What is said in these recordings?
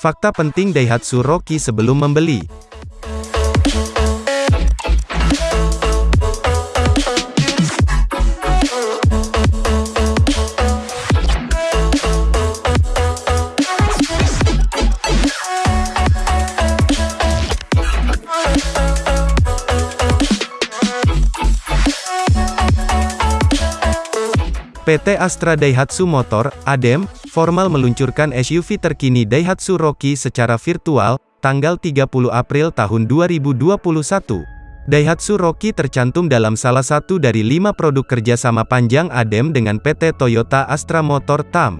Fakta penting Daihatsu Rocky sebelum membeli. PT Astra Daihatsu Motor, ADEM, formal meluncurkan SUV terkini Daihatsu Rocky secara virtual, tanggal 30 April tahun 2021. Daihatsu Rocky tercantum dalam salah satu dari lima produk kerjasama panjang ADEM dengan PT Toyota Astra Motor TAM.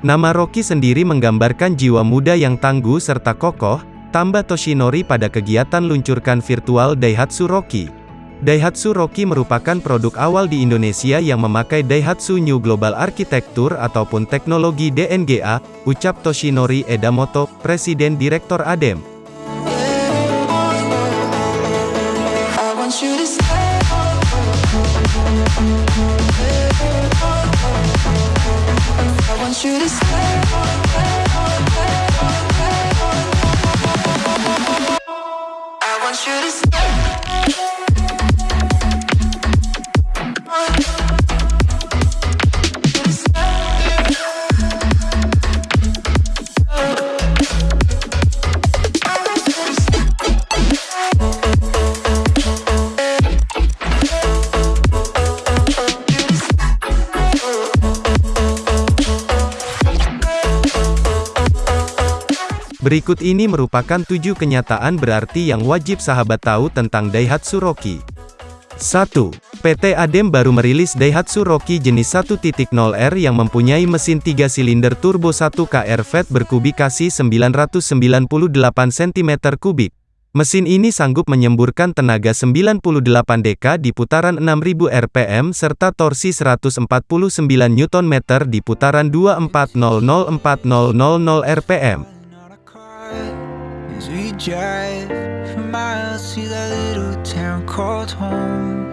Nama Rocky sendiri menggambarkan jiwa muda yang tangguh serta kokoh, Tambah Toshinori pada kegiatan luncurkan virtual Daihatsu Rocky. Daihatsu Rocky merupakan produk awal di Indonesia yang memakai Daihatsu New Global Architecture ataupun teknologi DNGA, ucap Toshinori Edamoto, Presiden Direktur ADEM. Berikut ini merupakan tujuh kenyataan berarti yang wajib sahabat tahu tentang Daihatsu Rocky. 1. PT Adem baru merilis Daihatsu Rocky jenis 1.0R yang mempunyai mesin 3 silinder turbo 1 KR berkubikasi 998 cm3. Mesin ini sanggup menyemburkan tenaga 98 dk di putaran 6000 rpm serta torsi 149 Nm di putaran 2400-4000 rpm. Drive for miles to that little town called home.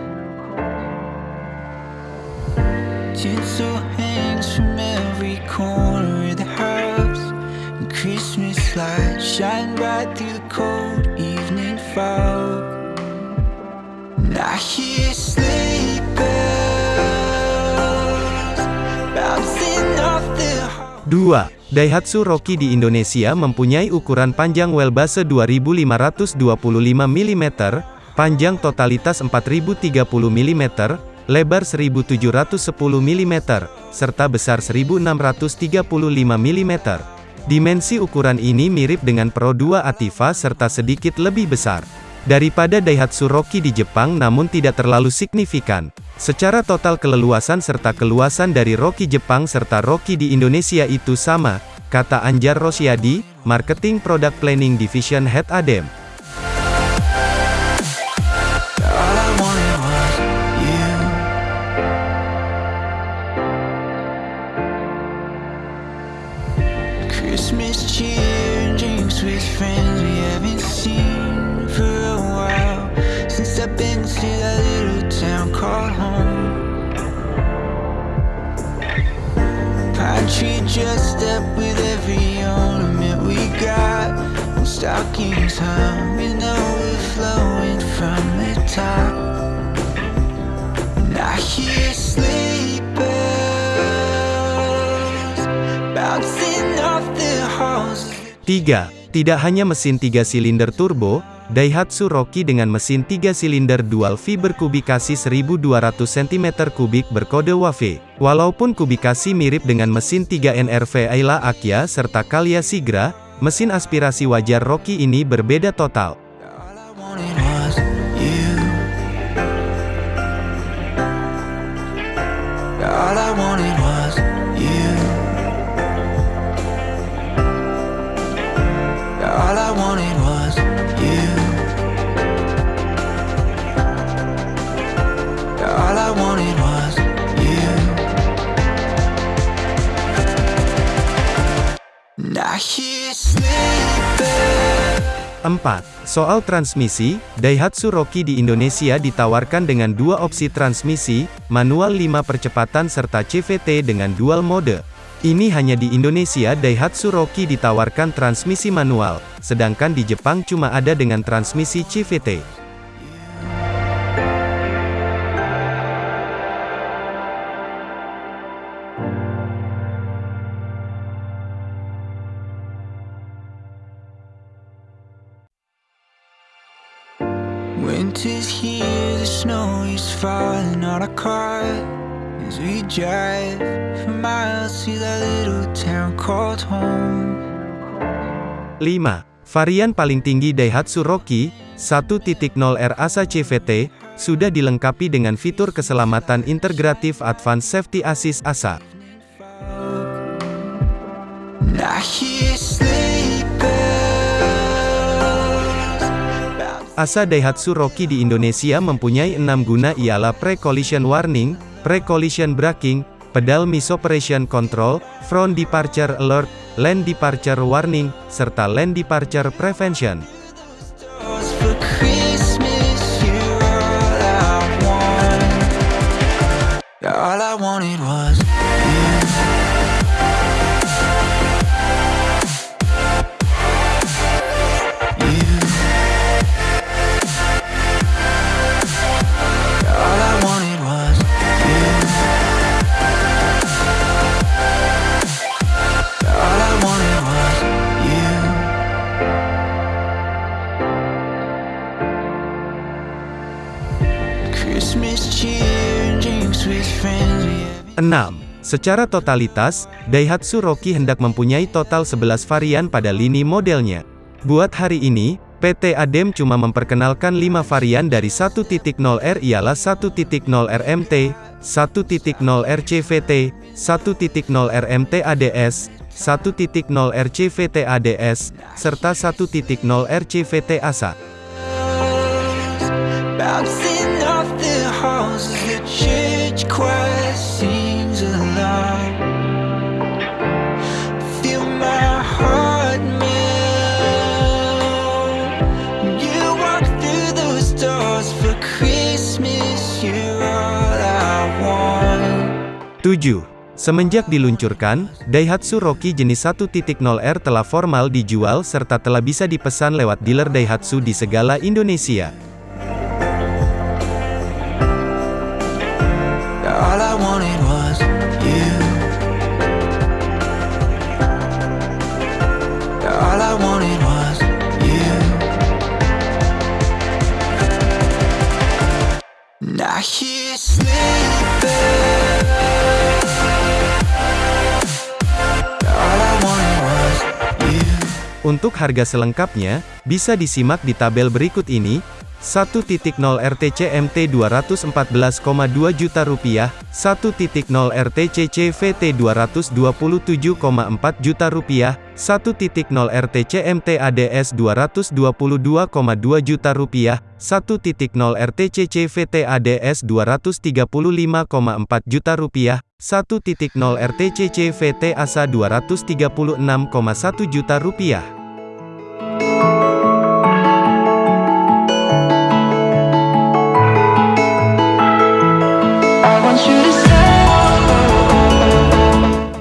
Tinsel hangs from every corner of the house, and Christmas lights shine bright through the cold evening fog. And I hear sleigh bells bouncing off the. Dua. Daihatsu Rocky di Indonesia mempunyai ukuran panjang wheelbase 2525 mm, panjang totalitas 4030 mm, lebar 1710 mm, serta besar 1635 mm. Dimensi ukuran ini mirip dengan Pro 2 Ativa serta sedikit lebih besar daripada Daihatsu Rocky di Jepang namun tidak terlalu signifikan. Secara total keleluasan serta keluasan dari Rocky Jepang serta Rocky di Indonesia itu sama, kata Anjar Rosyadi, Marketing Product Planning Division Head ADEM. Christmas cheer drinks with friends we haven't seen Been to that little town called home. Pine tree dressed up with every ornament we got, and stockings hung with no flowing from the top. And I hear bells bouncing off the halls. 3. Tidak hanya mesin 3 silinder turbo, Daihatsu Rocky dengan mesin 3 silinder dual V berkubikasi 1200 cm3 berkode WAVE. Walaupun kubikasi mirip dengan mesin 3 NRV Ayla Akia serta Kalia Sigra, mesin aspirasi wajar Rocky ini berbeda total. 4. Soal transmisi, Daihatsu Rocky di Indonesia ditawarkan dengan dua opsi transmisi, manual 5 percepatan serta CVT dengan dual mode. Ini hanya di Indonesia Daihatsu Rocky ditawarkan transmisi manual, sedangkan di Jepang cuma ada dengan transmisi CVT. Winter's here, the snow is falling on our car As we drive for miles to that little town called home 5. Varian paling tinggi Daihatsu Rocky, 1.0R Asa CVT, sudah dilengkapi dengan fitur keselamatan integratif Advanced Safety Assist ASA. Nah, Asa Daihatsu Rocky di Indonesia mempunyai enam guna ialah Pre-Collision Warning, Pre-Collision Braking, Pedal Misoperation Control, Front Departure Alert, Lane Departure Warning, serta Lane Departure Prevention. Secara totalitas, Daihatsu Rocky hendak mempunyai total 11 varian pada lini modelnya. Buat hari ini, PT ADEM cuma memperkenalkan 5 varian dari 1.0R ialah 1.0R MT, 1.0R CVT, 1.0R MT ADS, 1.0R CVT ADS, serta 1.0R CVT ASA. Tujuh. Semenjak diluncurkan, Daihatsu Rocky jenis 1.0R telah formal dijual serta telah bisa dipesan lewat dealer Daihatsu di segala Indonesia. Untuk harga selengkapnya, bisa disimak di tabel berikut ini, 1.0 RTC MT 214,2 juta rupiah, 1.0 RTC CVT 227,4 juta rupiah, 1.0 RTC MT ADS 222,2 juta rupiah, 1.0 RTC CVT ADS 235,4 juta rupiah, 1.0 RTC CVT ASA 236,1 juta rupiah.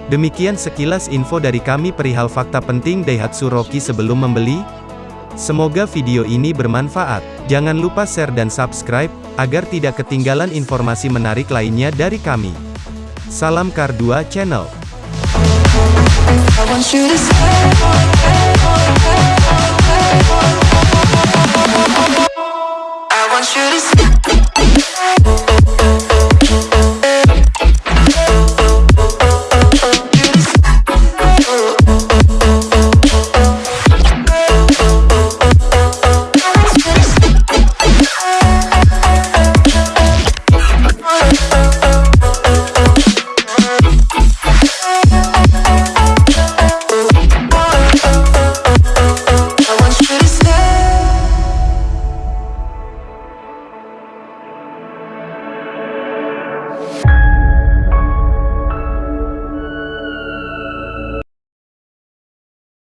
Demikian sekilas info dari kami perihal fakta penting Daihatsu Rocky sebelum membeli. Semoga video ini bermanfaat. Jangan lupa share dan subscribe, agar tidak ketinggalan informasi menarik lainnya dari kami. Salam Kar 2 Channel.